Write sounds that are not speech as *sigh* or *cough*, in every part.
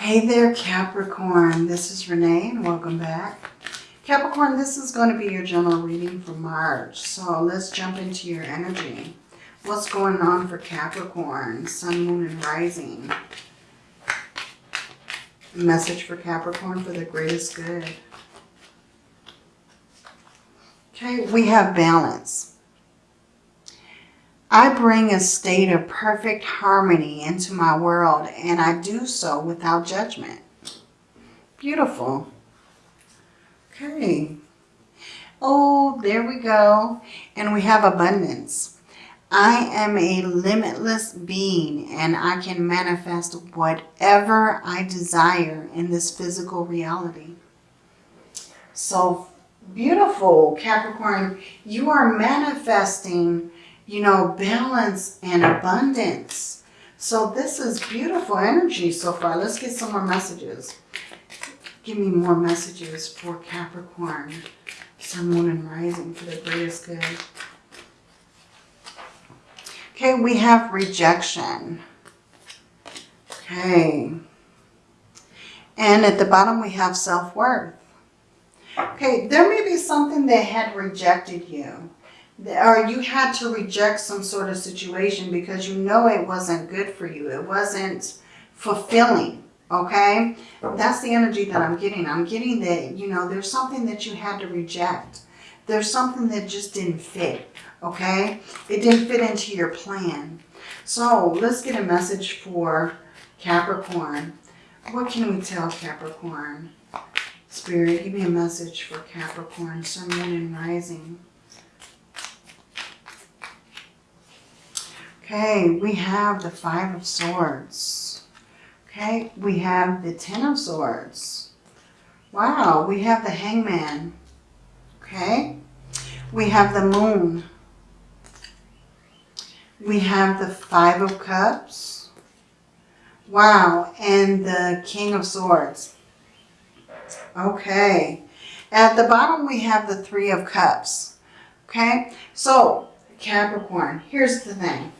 Hey there, Capricorn. This is Renee and welcome back. Capricorn, this is going to be your general reading for March. So let's jump into your energy. What's going on for Capricorn, Sun, Moon, and Rising? Message for Capricorn for the greatest good. Okay, we have balance. I bring a state of perfect harmony into my world and I do so without judgment. Beautiful. Okay. Oh, there we go. And we have abundance. I am a limitless being and I can manifest whatever I desire in this physical reality. So beautiful, Capricorn. You are manifesting, you know, balance and abundance. So this is beautiful energy so far. Let's get some more messages. Give me more messages for Capricorn, Sun, Moon, and Rising for the greatest good. Okay, we have rejection. Okay. And at the bottom we have self-worth. Okay, there may be something that had rejected you. Or you had to reject some sort of situation because you know it wasn't good for you. It wasn't fulfilling. Okay? That's the energy that I'm getting. I'm getting that, you know, there's something that you had to reject. There's something that just didn't fit okay? It didn't fit into your plan. So let's get a message for Capricorn. What can we tell Capricorn? Spirit, give me a message for Capricorn, Sun, Moon, and Rising. Okay, we have the Five of Swords. Okay, we have the Ten of Swords. Wow, we have the Hangman. Okay, we have the Moon. We have the Five of Cups. Wow. And the King of Swords. Okay. At the bottom, we have the Three of Cups. Okay. So, Capricorn, here's the thing.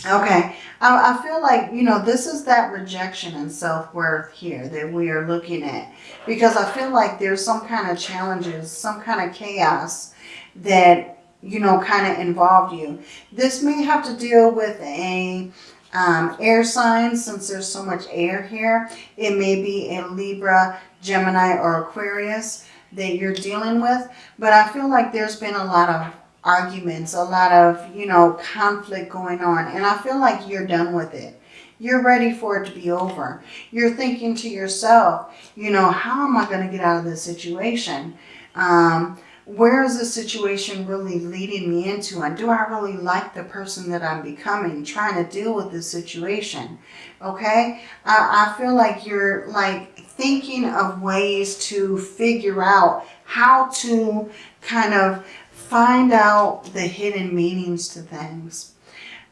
Okay. I, I feel like, you know, this is that rejection and self-worth here that we are looking at. Because I feel like there's some kind of challenges, some kind of chaos that you know, kind of involved you. This may have to deal with a um, air sign since there's so much air here. It may be a Libra, Gemini, or Aquarius that you're dealing with. But I feel like there's been a lot of arguments, a lot of, you know, conflict going on. And I feel like you're done with it. You're ready for it to be over. You're thinking to yourself, you know, how am I going to get out of this situation? Um, where is the situation really leading me into? And do I really like the person that I'm becoming, trying to deal with this situation? Okay. I, I feel like you're like thinking of ways to figure out how to kind of find out the hidden meanings to things.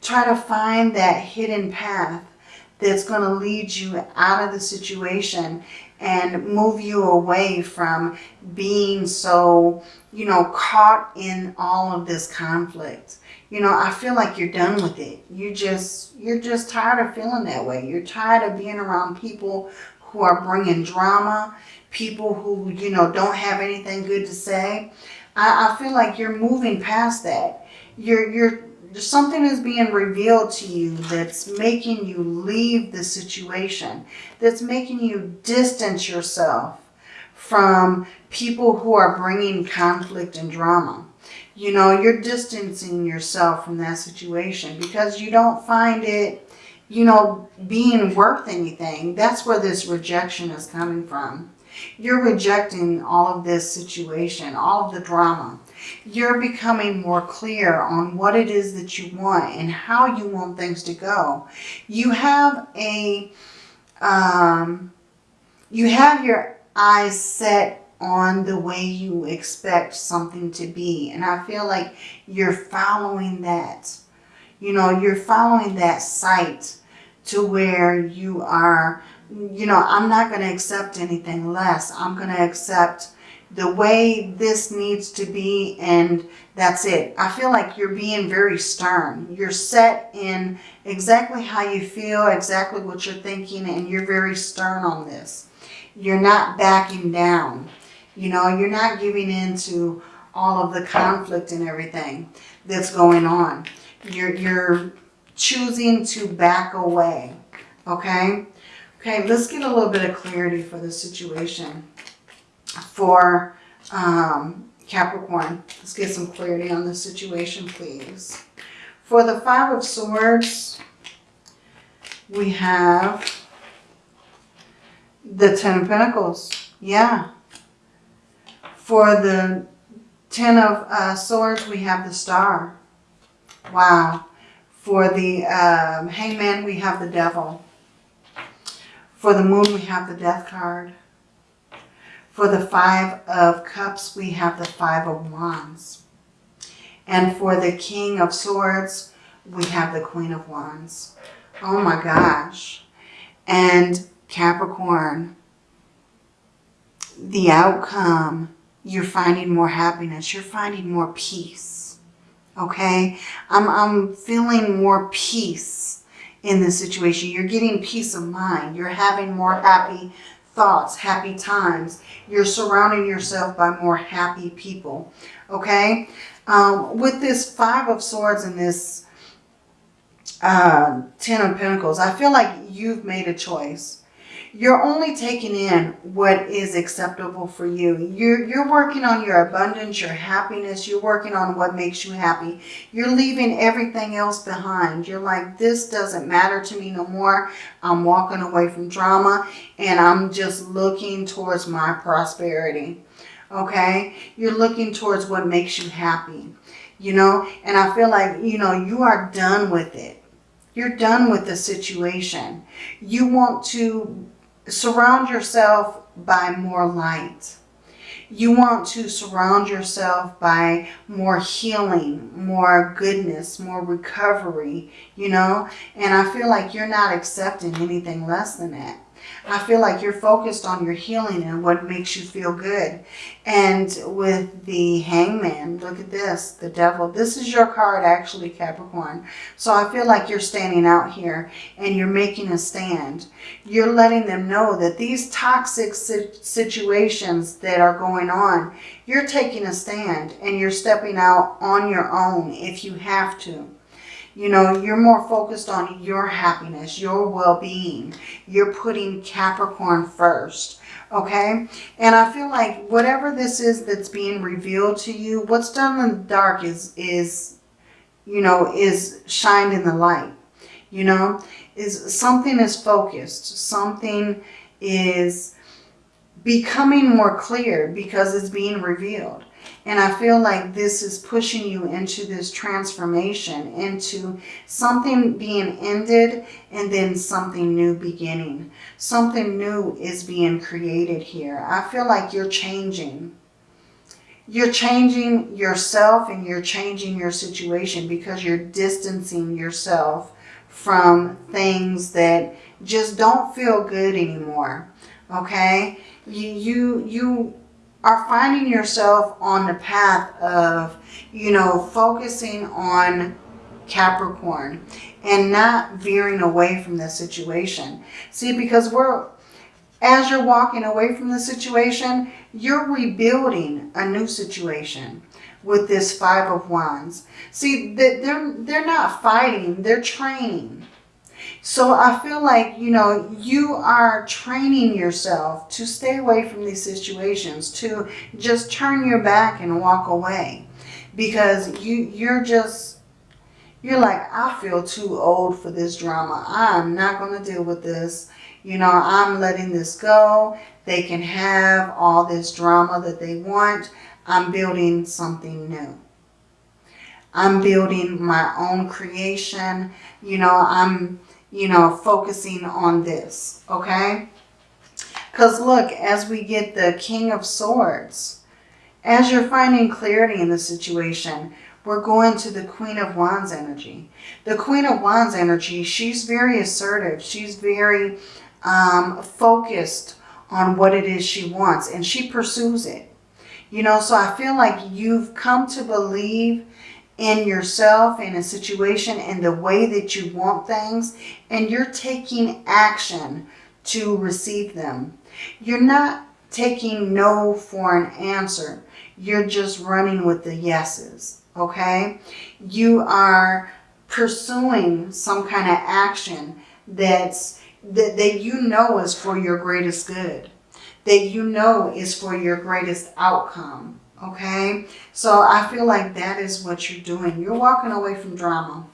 Try to find that hidden path that's going to lead you out of the situation and move you away from being so, you know, caught in all of this conflict. You know, I feel like you're done with it. You just, you're just tired of feeling that way. You're tired of being around people who are bringing drama, people who, you know, don't have anything good to say. I, I feel like you're moving past that. You're, you're something is being revealed to you that's making you leave the situation, that's making you distance yourself from people who are bringing conflict and drama. You know, you're distancing yourself from that situation because you don't find it, you know, being worth anything. That's where this rejection is coming from. You're rejecting all of this situation, all of the drama you're becoming more clear on what it is that you want and how you want things to go. You have a, um, you have your eyes set on the way you expect something to be. And I feel like you're following that. You know, you're following that sight to where you are, you know, I'm not going to accept anything less. I'm going to accept the way this needs to be and that's it. I feel like you're being very stern. You're set in exactly how you feel, exactly what you're thinking, and you're very stern on this. You're not backing down. You know, you're not giving in to all of the conflict and everything that's going on. You're, you're choosing to back away, okay? Okay, let's get a little bit of clarity for the situation for um, Capricorn. Let's get some clarity on the situation, please. For the Five of Swords, we have the Ten of Pentacles. Yeah. For the Ten of uh, Swords, we have the Star. Wow. For the um, Hangman, we have the Devil. For the Moon, we have the Death card. For the Five of Cups, we have the Five of Wands. And for the King of Swords, we have the Queen of Wands. Oh my gosh. And Capricorn, the outcome, you're finding more happiness. You're finding more peace. Okay? I'm, I'm feeling more peace in this situation. You're getting peace of mind. You're having more happy thoughts, happy times. You're surrounding yourself by more happy people. Okay? Um, with this Five of Swords and this uh, Ten of Pentacles, I feel like you've made a choice. You're only taking in what is acceptable for you. You're, you're working on your abundance, your happiness. You're working on what makes you happy. You're leaving everything else behind. You're like, this doesn't matter to me no more. I'm walking away from drama and I'm just looking towards my prosperity. Okay? You're looking towards what makes you happy. You know? And I feel like, you know, you are done with it. You're done with the situation. You want to surround yourself by more light. You want to surround yourself by more healing, more goodness, more recovery, you know? And I feel like you're not accepting anything less than that. I feel like you're focused on your healing and what makes you feel good. And with the hangman, look at this, the devil. This is your card actually, Capricorn. So I feel like you're standing out here and you're making a stand. You're letting them know that these toxic situations that are going on, you're taking a stand and you're stepping out on your own if you have to. You know, you're more focused on your happiness, your well-being. You're putting Capricorn first, okay? And I feel like whatever this is that's being revealed to you, what's done in the dark is, is you know, is shined in the light, you know? Is something is focused, something is becoming more clear because it's being revealed. And I feel like this is pushing you into this transformation, into something being ended and then something new beginning. Something new is being created here. I feel like you're changing. You're changing yourself and you're changing your situation because you're distancing yourself from things that just don't feel good anymore. Okay? You, you, you are finding yourself on the path of, you know, focusing on Capricorn and not veering away from the situation. See, because we're, as you're walking away from the situation, you're rebuilding a new situation with this Five of Wands. See, they're, they're not fighting, they're training. So I feel like, you know, you are training yourself to stay away from these situations, to just turn your back and walk away. Because you, you're just, you're like, I feel too old for this drama. I'm not going to deal with this. You know, I'm letting this go. They can have all this drama that they want. I'm building something new. I'm building my own creation. You know, I'm you know, focusing on this, okay? Because look, as we get the King of Swords, as you're finding clarity in the situation, we're going to the Queen of Wands energy. The Queen of Wands energy, she's very assertive. She's very um, focused on what it is she wants and she pursues it. You know, so I feel like you've come to believe in yourself, in a situation, in the way that you want things, and you're taking action to receive them. You're not taking no for an answer. You're just running with the yeses, okay? You are pursuing some kind of action that's that, that you know is for your greatest good, that you know is for your greatest outcome, okay? So I feel like that is what you're doing. You're walking away from drama.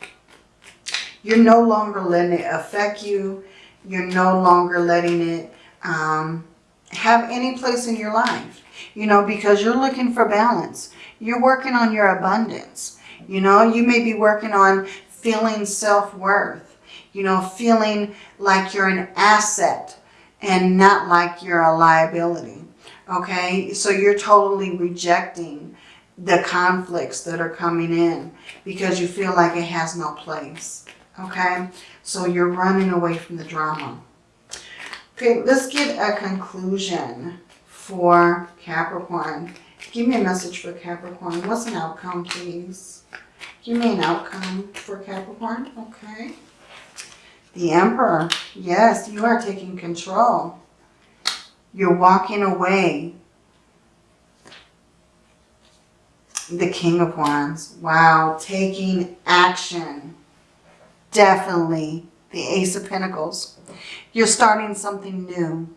You're no longer letting it affect you. You're no longer letting it um, have any place in your life, you know, because you're looking for balance. You're working on your abundance. You know, you may be working on feeling self-worth, you know, feeling like you're an asset and not like you're a liability. Okay, so you're totally rejecting the conflicts that are coming in because you feel like it has no place. Okay, so you're running away from the drama. Okay, let's get a conclusion for Capricorn. Give me a message for Capricorn. What's an outcome, please? Give me an outcome for Capricorn. Okay. The Emperor. Yes, you are taking control. You're walking away. The King of Wands. Wow. Taking action. Definitely. The Ace of Pentacles. You're starting something new.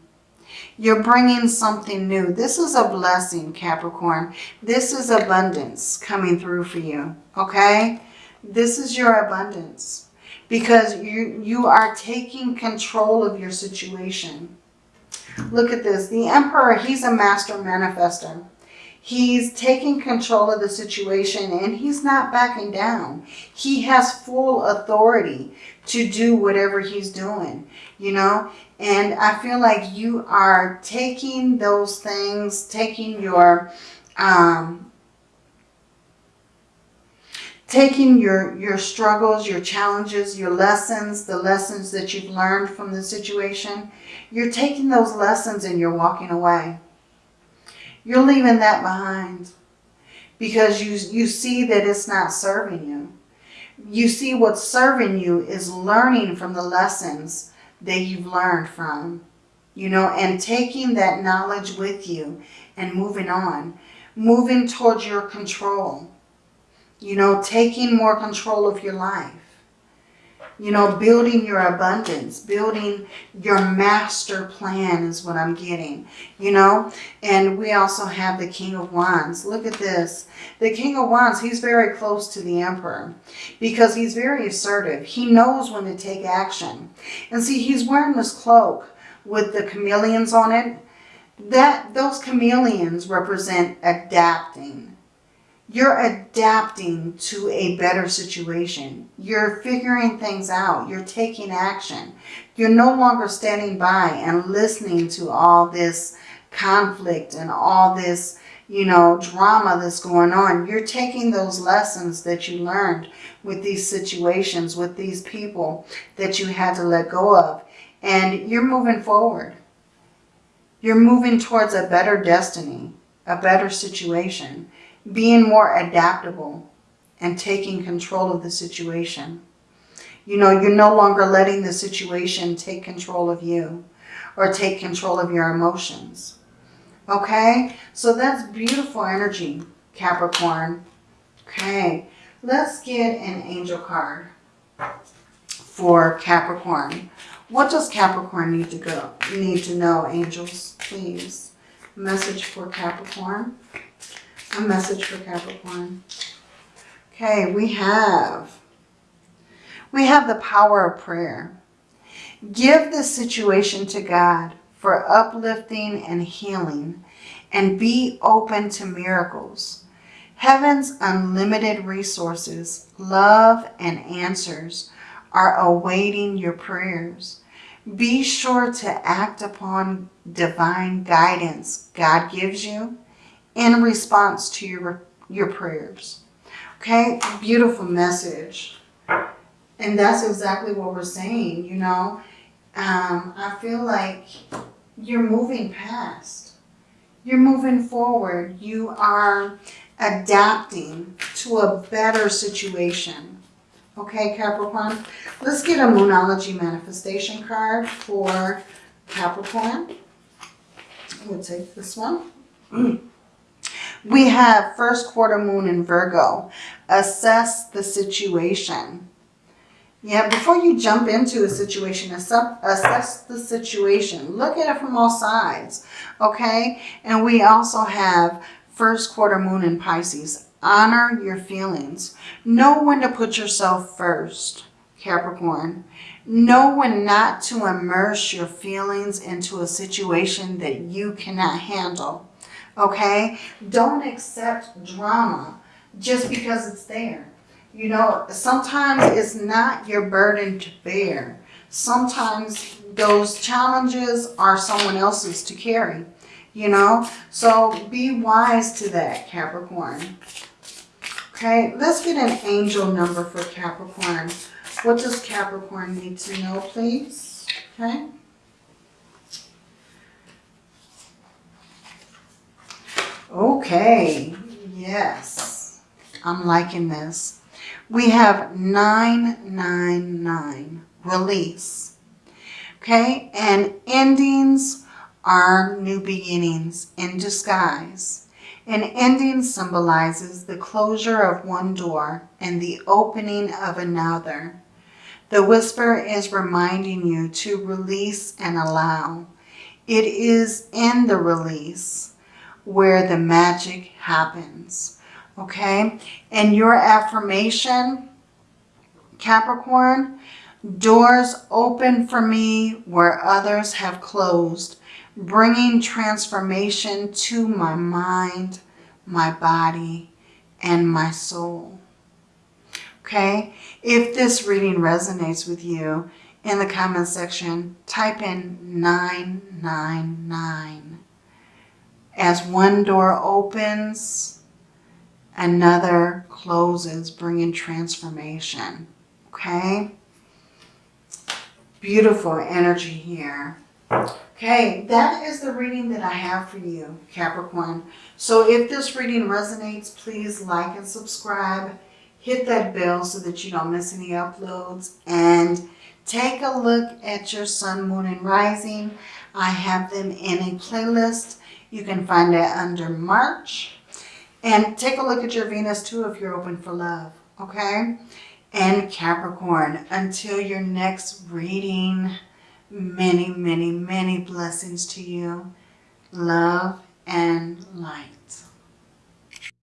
You're bringing something new. This is a blessing, Capricorn. This is abundance coming through for you, okay? This is your abundance because you, you are taking control of your situation. Look at this. The Emperor, he's a master manifester. He's taking control of the situation and he's not backing down. He has full authority to do whatever he's doing, you know. And I feel like you are taking those things, taking your, um, taking your, your struggles, your challenges, your lessons, the lessons that you've learned from the situation. You're taking those lessons and you're walking away. You're leaving that behind because you, you see that it's not serving you. You see what's serving you is learning from the lessons that you've learned from, you know, and taking that knowledge with you and moving on, moving towards your control, you know, taking more control of your life, you know, building your abundance, building your master plan is what I'm getting, you know, and we also have the King of Wands. Look at this. The King of Wands, he's very close to the Emperor because he's very assertive. He knows when to take action. And see, he's wearing this cloak with the chameleons on it. That Those chameleons represent adapting. You're adapting to a better situation. You're figuring things out. You're taking action. You're no longer standing by and listening to all this conflict and all this, you know, drama that's going on. You're taking those lessons that you learned with these situations, with these people that you had to let go of. And you're moving forward. You're moving towards a better destiny, a better situation being more adaptable and taking control of the situation. You know, you're no longer letting the situation take control of you or take control of your emotions. Okay, so that's beautiful energy, Capricorn. Okay, let's get an angel card for Capricorn. What does Capricorn need to go? Need to know, angels, please. Message for Capricorn a message for Capricorn. Okay, we have, we have the power of prayer. Give the situation to God for uplifting and healing and be open to miracles. Heaven's unlimited resources, love, and answers are awaiting your prayers. Be sure to act upon divine guidance God gives you in response to your, your prayers. Okay, beautiful message. And that's exactly what we're saying, you know. Um, I feel like you're moving past. You're moving forward. You are adapting to a better situation. Okay, Capricorn? Let's get a Moonology manifestation card for Capricorn. We'll take this one. *clears throat* We have first quarter moon in Virgo. Assess the situation. Yeah, before you jump into a situation, assess the situation. Look at it from all sides, okay? And we also have first quarter moon in Pisces. Honor your feelings. Know when to put yourself first, Capricorn. Know when not to immerse your feelings into a situation that you cannot handle okay? Don't accept drama just because it's there. You know, sometimes it's not your burden to bear. Sometimes those challenges are someone else's to carry, you know? So be wise to that, Capricorn. Okay, let's get an angel number for Capricorn. What does Capricorn need to know, please? Okay. Okay, yes, I'm liking this. We have 999, release. Okay, and endings are new beginnings in disguise. An ending symbolizes the closure of one door and the opening of another. The whisper is reminding you to release and allow. It is in the release where the magic happens. Okay? And your affirmation, Capricorn, doors open for me where others have closed, bringing transformation to my mind, my body, and my soul. Okay? If this reading resonates with you, in the comment section, type in 999. As one door opens, another closes, bringing transformation. Okay? Beautiful energy here. Okay, that is the reading that I have for you, Capricorn. So if this reading resonates, please like and subscribe. Hit that bell so that you don't miss any uploads. And take a look at your sun, moon, and rising. I have them in a playlist you can find it under March. And take a look at your Venus too if you're open for love, okay? And Capricorn, until your next reading, many, many, many blessings to you. Love and light.